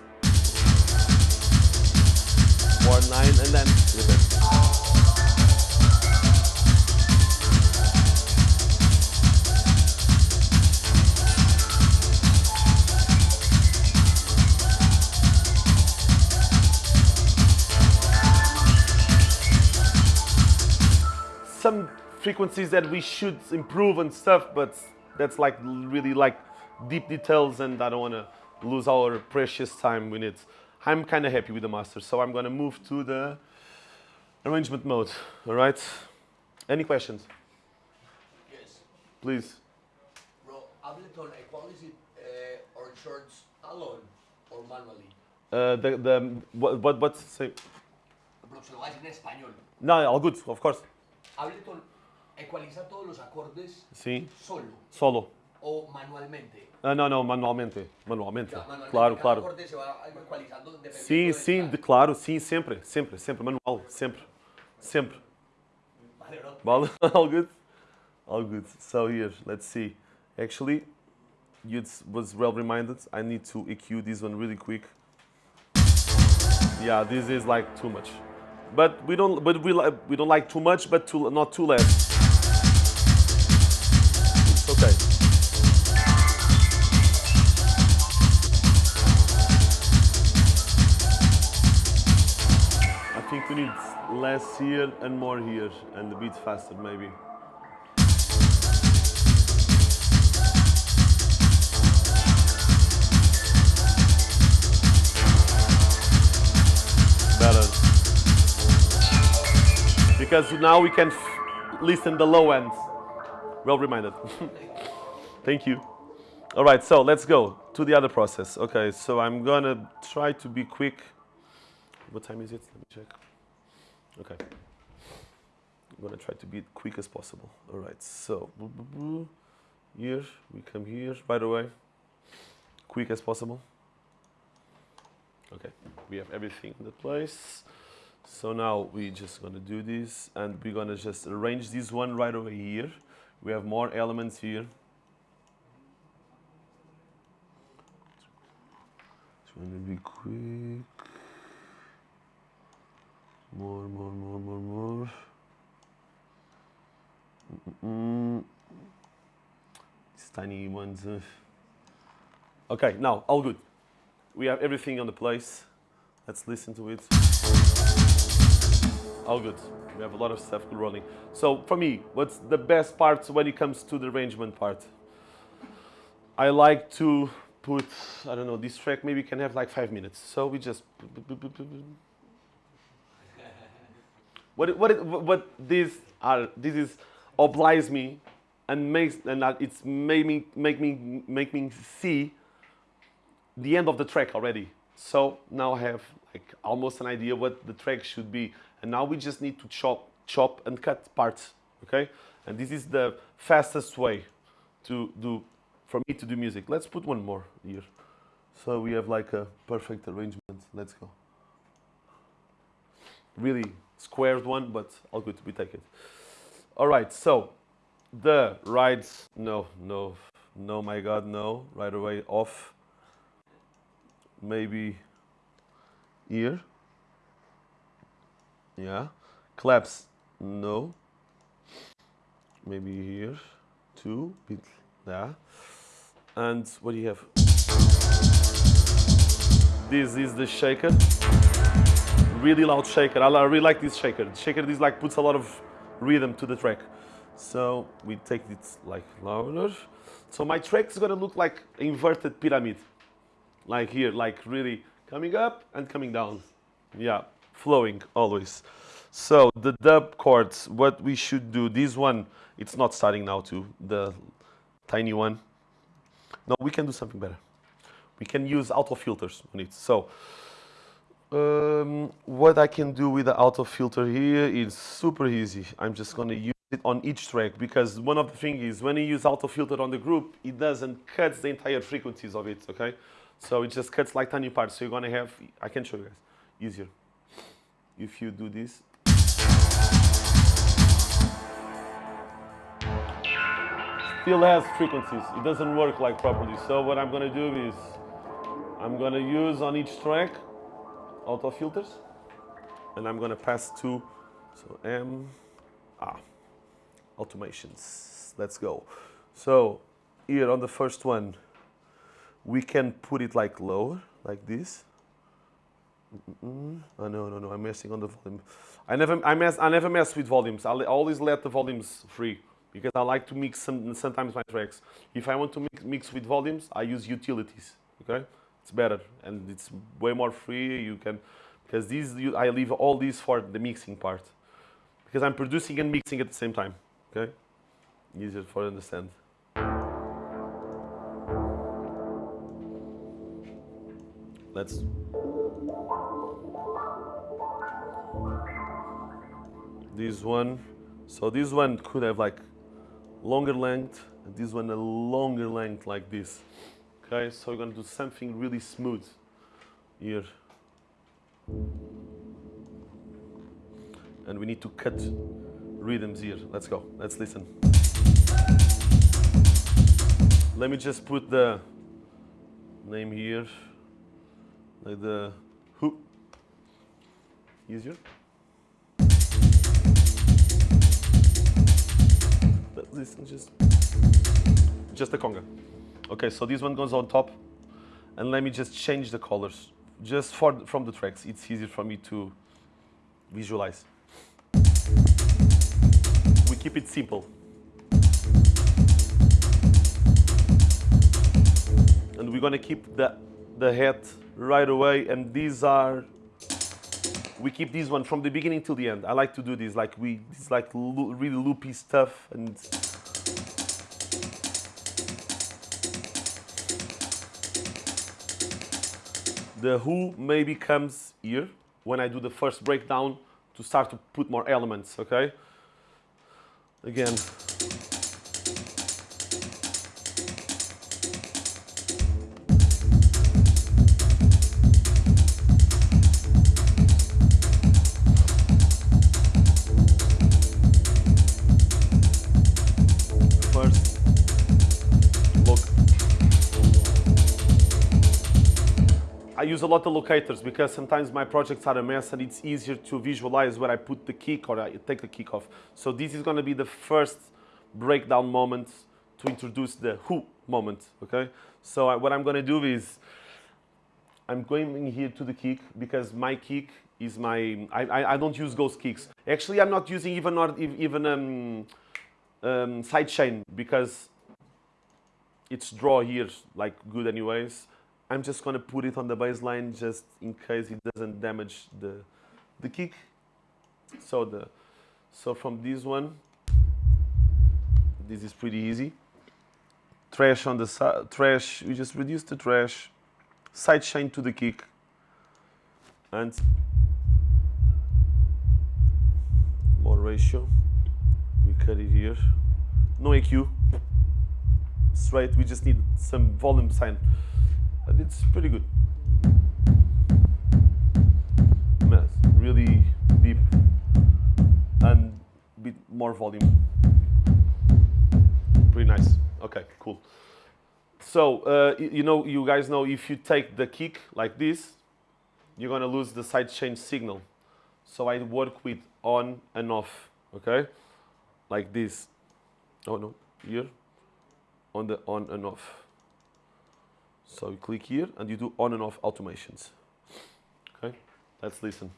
four nine and then clip it. Frequencies that we should improve and stuff, but that's like really like deep details and I don't want to lose our precious time with it. I'm kind of happy with the master, so I'm going to move to the arrangement mode, all right? Any questions? Yes. Please. Bro, Ableton equalizes uh, or shorts alone or manually. Uh, the, the, what, what, what, say? Bro, se lo voy a decir en español. No, all good, of course. Ableton ecualiza todos los acordes Sí, solo solo. o manualmente. Ah, no, no, manualmente, manualmente. Sea, manualmente Claro, cada claro. acorde se va ecualizando dependiendo Sim, del sim, track. de, claro, sim, sempre, sempre, sempre, manual, sempre, sempre. Vale, bro. [laughs] All good? All good. So here, let's see. Actually, you was well reminded. I need to EQ this one really quick. Yeah, this is like too much. But we don't, but we, li- we don't like too much, but too, not too less. Less here and more here, and a bit faster maybe. Better. Because now we can listen the low end. Well reminded. [laughs] Thank you. All right, so let's go to the other process. Okay, so I'm gonna try to be quick. What time is it? Let me check. Okay. I'm gonna try to be quick as possible. All right, so here we come here right away. Quick as possible. Okay, we have everything in the place. So now we're just gonna do this and we're gonna just arrange this one right over here. We have more elements here. Trying to be quick. More, more, more, more, more. Mm-mm. These tiny ones. uh. Okay, now all good. We have everything on the place. Let's listen to it. All good. We have a lot of stuff rolling. So for me, what's the best part when it comes to the arrangement part? I like to put, I don't know, this track maybe can have like five minutes. So we just. What, what, what this are, this is obliges me and makes, and it's made me, make me, make me see the end of the track already. So now I have like almost an idea what the track should be. And now we just need to chop, chop and cut parts, okay? And this is the fastest way to do, for me to do music. Let's put one more here. So we have like a perfect arrangement. Let's go. Really squared one, but all good, we take it. All right, so the right, no, no, no, my God, no, right away off. Maybe here. Yeah. Claps, no. Maybe here, two, bit, yeah. And what do you have? This is the shaker really loud shaker. I really like this shaker. The shaker this like puts a lot of rhythm to the track. So we take it like louder. So my track is gonna look like inverted pyramid. Like here, like really coming up and coming down. Yeah, flowing always. So the dub chords, what we should do, this one, it's not starting now too, the tiny one. No, we can do something better. We can use auto filters on it. So um, what I can do with the auto filter here is super easy. I'm just going to use it on each track because one of the things is when you use auto filter on the group, it doesn't cut the entire frequencies of it, okay? So it just cuts like tiny parts. So you're going to have, I can show you guys, easier. If you do this. Still has frequencies. It doesn't work like properly. So what I'm going to do is I'm going to use on each track auto filters and I'm going to pass to so M ah automations. Let's go. So here on the first one we can put it like lower like this. Mm -mm. oh no no no I'm messing on the volume. I never I mess I never mess with volumes. I always let the volumes free because I like to mix some, sometimes my tracks. If I want to mix, mix with volumes I use utilities okay it's better and it's way more free. You can, because these, you, I leave all these for the mixing part. Because I'm producing and mixing at the same time, okay? Easier for understand. Let's this one so this one could have like longer length this one a longer length like this Okay, so we're going to do something really smooth here. And we need to cut rhythms here. Let's go. Let's listen. Let me just put the name here, like the who. Easier. Let's listen just, just the conga. Okay, so this one goes on top. And let me just change the colors. Just for, from the tracks, it's easier for me to visualize. We keep it simple. And we're gonna keep the, the head right away. And these are, we keep this one from the beginning till the end. I like to do this, like we, it's like lo really loopy stuff and The who maybe comes here when I do the first breakdown to start to put more elements, okay? Again, use a lot of locators because sometimes my projects are a mess and it's easier to visualize where I put the kick or I take the kick off. So this is going to be the first breakdown moment to introduce the who moment, okay? So I, what I'm going to do is I'm going in here to the kick because my kick is my. I, I, don't use ghost kicks. Actually, I'm not using even ev- even um, um, sidechain because it's draw here like good anyways. I'm just gonna put it on the bassline just in case it doesn't damage the the kick. So the so from this one, this is pretty easy. Trash on the side, trash. We just reduce the trash, sidechain to the kick, and more ratio. We cut it here. No EQ. Straight. We just need some volume sign, it's pretty good. Really deep and bit more volume. Pretty nice. Okay, cool. So uh, you know, you guys know if you take the kick like this, you're gonna lose the side chain signal. So I work with on and off. Okay, like this. Oh no, here. On the on and off. So you click here and you do on and off automations. Okay, let's listen.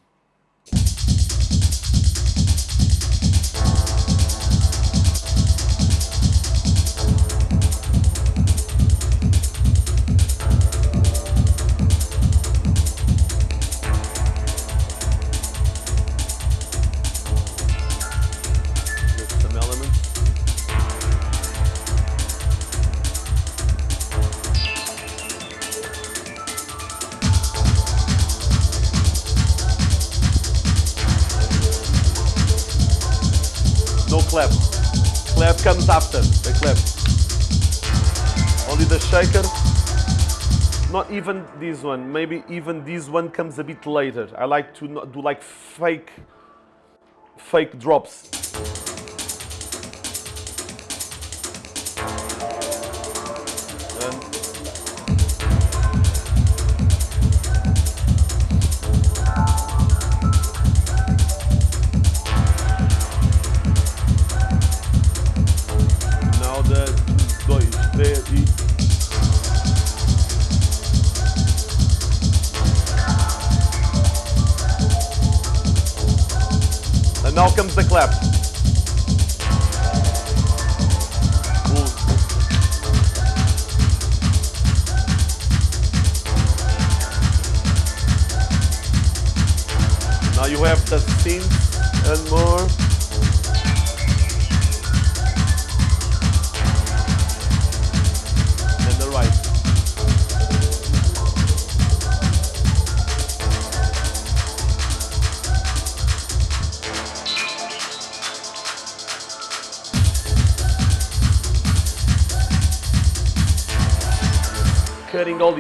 Comes after the clap. Only the shaker. Not even this one. Maybe even this one comes a bit later. I like to do like fake, fake drops.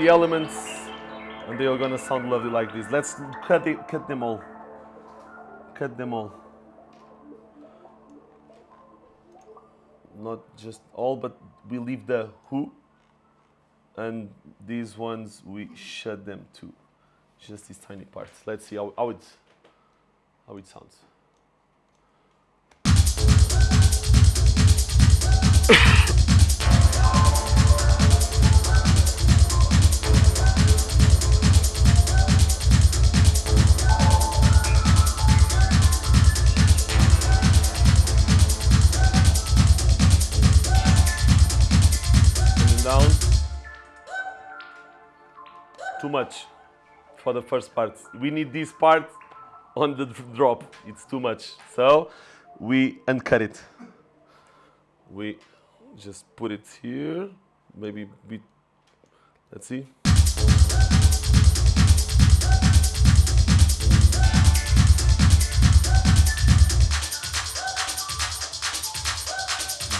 The elements and they are gonna sound lovely like this. Let's cut it, cut them all. Cut them all. Not just all, but we leave the who, and these ones we shut them too. Just these tiny parts. Let's see how, how it how it sounds. Too much for the first part. We need this part on the drop. It's too much. So we uncut it. We just put it here. Maybe bit. Let's see.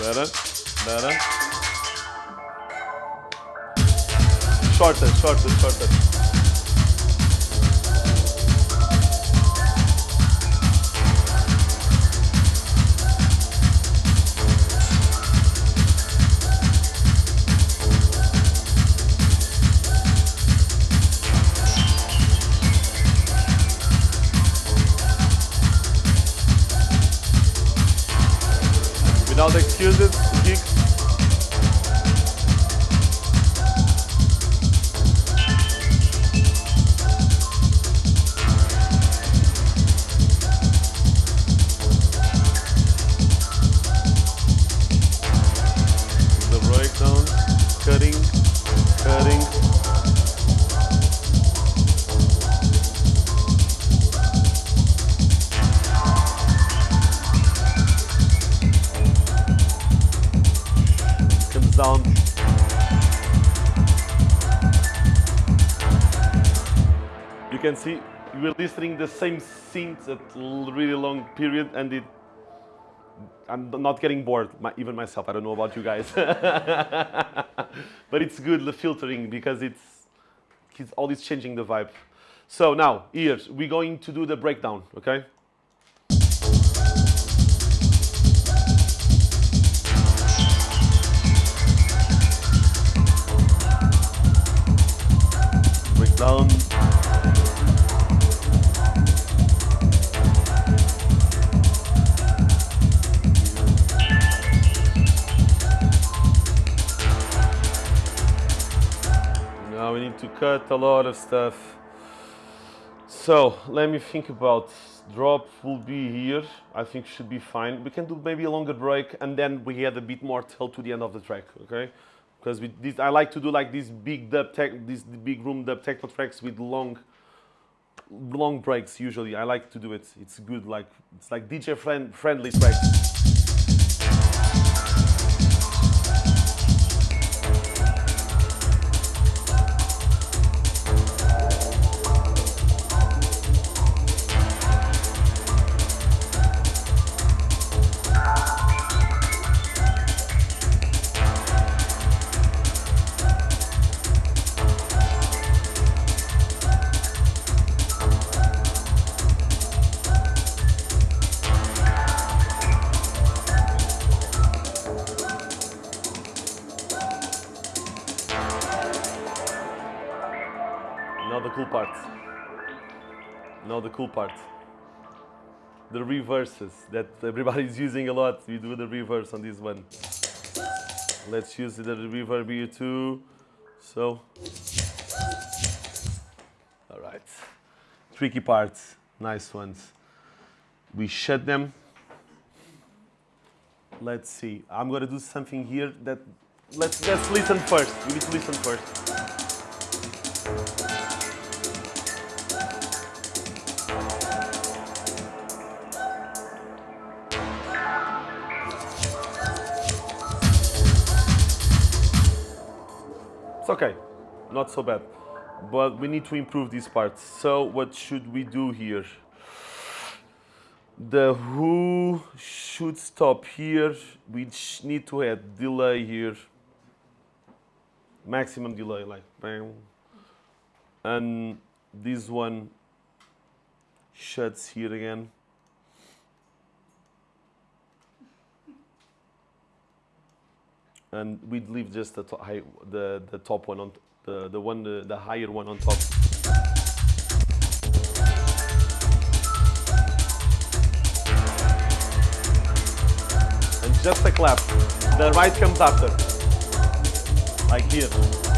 Better, better. Shorter, shorter, shorter. Without excuses, kick. We're the same scenes at really long period and it I'm not getting bored, my, even myself. I don't know about you guys, [laughs] but it's good the filtering because it's it's always changing the vibe. So now ears, we're going to do the breakdown, okay? Breakdown. To cut a lot of stuff. So let me think about drop will be here. I think should be fine. We can do maybe a longer break and then we add a bit more till to the end of the track, okay? Because we this, I like to do like these big dub tech, these big room dub techno tracks with long, long breaks. Usually, I like to do it. It's good, like it's like DJ friend friendly tracks. Part. The reverses that everybody's using a lot. We do the reverse on this one. Let's use the reverb here too. So, all right. Tricky parts, nice ones. We shut them. Let's see. I'm gonna do something here that let's let's listen first. We need to listen first. Okay, not so bad. But we need to improve these parts. So what should we do here? The who should stop here. We need to add delay here. Maximum delay, like bam. And this one shuts here again. And we'd leave just the, to- high, the, the top one on the, the one the, the higher one on top. And just a clap. The right comes after. Like here.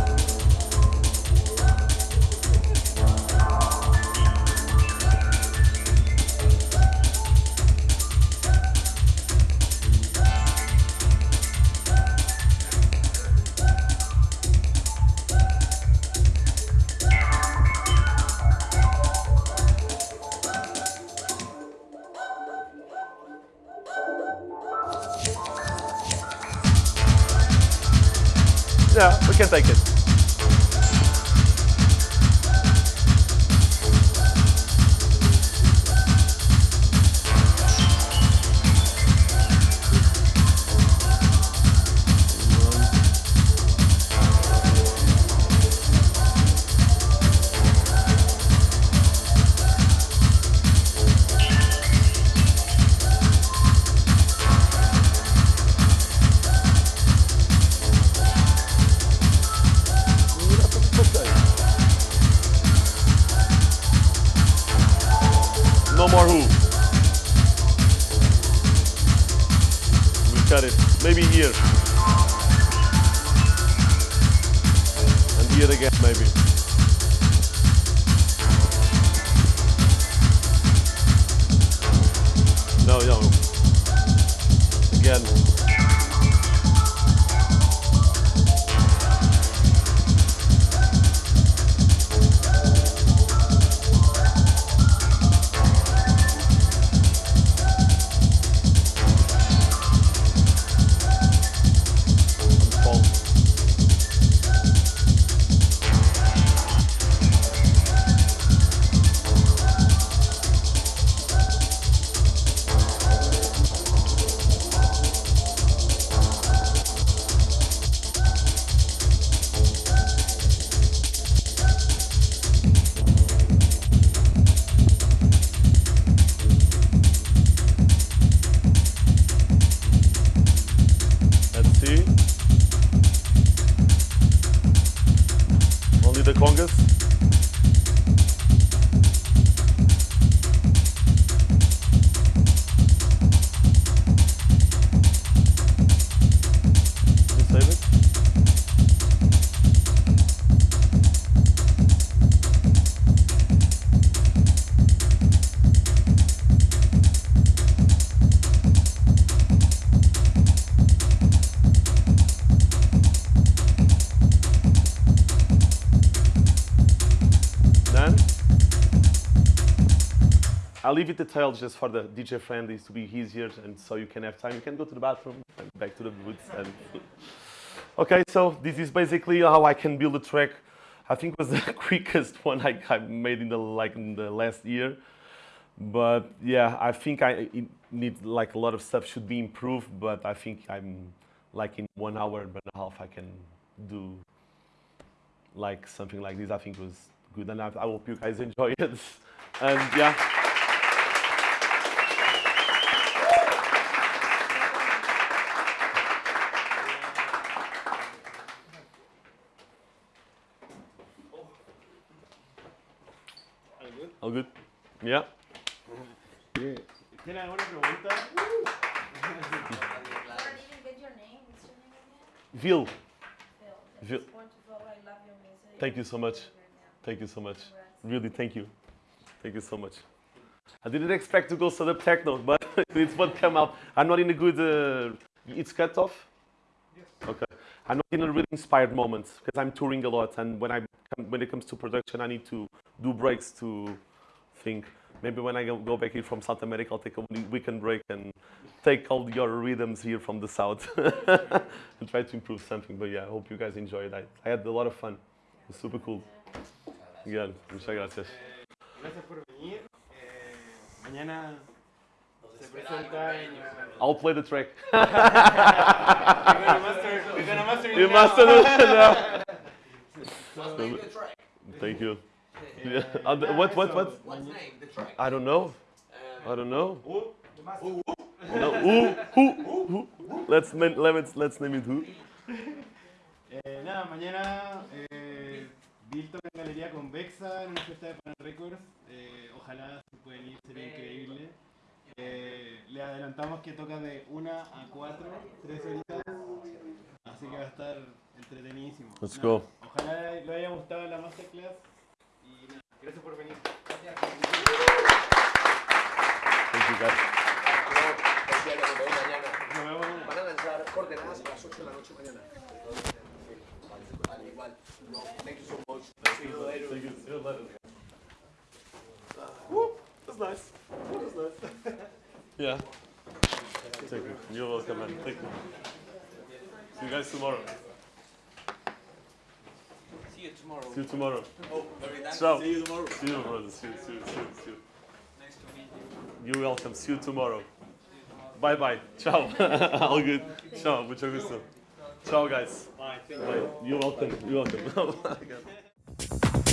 I leave it detailed just for the DJ friend. friendlies to be easier and so you can have time. You can go to the bathroom and back to the booth. And [laughs] okay, so this is basically how I can build a track. I think was [laughs] the quickest one I, I made in the like in the last year. But yeah, I think I need like a lot of stuff should be improved. But I think I'm like in one hour and a half I can do like something like this. I think was good, and I, I hope you guys enjoy it. [laughs] And yeah. All good? Yeah. ¿Tiene alguna pregunta? I didn't get your name. What's your name again? Vil, Phil. Phil. just want to vote. I love your music. Thank you so much. Thank you so much. Really, thank you. Thank you so much. I didn't expect to go so the techno, but [laughs] it's what came out. I'm not in a good. Uh, it's cut off. Yes. Okay. I'm not in a really inspired moment because I'm touring a lot, and when I when it comes to production, I need to do breaks to think. Maybe when I go, go back here from South America, I'll take a weekend break and take all your rhythms here from the south [laughs] and try to improve something. But yeah, I hope you guys enjoyed. I, I had a lot of fun. It was super cool. Yeah, muchas gracias. Gracias por venir. Eh, mañana se presenta. I'll play the track. [laughs] We're gonna master, we're gonna master it You now. mastered it now. The track? Thank you. [laughs] Yeah. Uh, what, what, what? What's name the track? I don't know. Um, I don't know. No, who, who, who? Let's, name- let's, let's name it who. eh, nada, mañana eh, en Galería Convexa en una fiesta de Pan Records. Eh, ojalá se pueden ir, sería increíble. Eh, le adelantamos que toca de 1 a 4, 3 horitas. Así que va a estar entretenidísimo. Let's Nada, go. Ojalá le haya gustado la masterclass. Gracias por venir. Thank you guys. Bueno, nos vemos mañana. Nos vemos mañana. Van a lanzar coordenadas a las 8 de la noche mañana. Vale, igual. No, thank you so much. See you later. Thank you. See you later. Woo, that's nice. That's nice. Yeah. Thank you. You're welcome, man. Thank you. See you guys tomorrow. See you tomorrow. See you tomorrow. Oh, very nice. Ciao. See you tomorrow. See you, brother. See you, see you, see you, see you. Nice to meet you. You're welcome. See you tomorrow. Bye bye. Ciao. [laughs] All good. Ciao. Mucho gusto. Ciao, guys. Bye. Bye. You're welcome. You're welcome. [laughs] Oh my God.